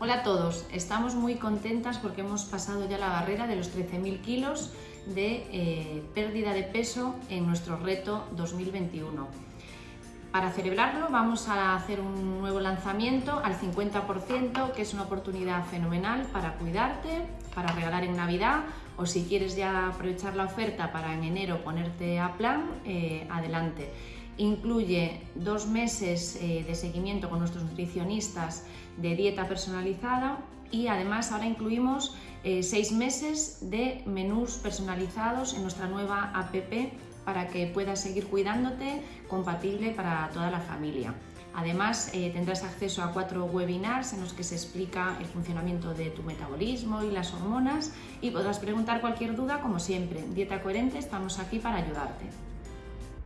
Hola a todos, estamos muy contentas porque hemos pasado ya la barrera de los 13.000 kilos de eh, pérdida de peso en nuestro reto 2021. Para celebrarlo vamos a hacer un nuevo lanzamiento al 50%, que es una oportunidad fenomenal para cuidarte, para regalar en Navidad o si quieres ya aprovechar la oferta para en enero ponerte a plan, eh, adelante. Incluye dos meses eh, de seguimiento con nuestros nutricionistas de dieta personalizada y además ahora incluimos eh, seis meses de menús personalizados en nuestra nueva app para que puedas seguir cuidándote compatible para toda la familia. Además, eh, tendrás acceso a cuatro webinars en los que se explica el funcionamiento de tu metabolismo y las hormonas y podrás preguntar cualquier duda como siempre. Dieta Coherente, estamos aquí para ayudarte.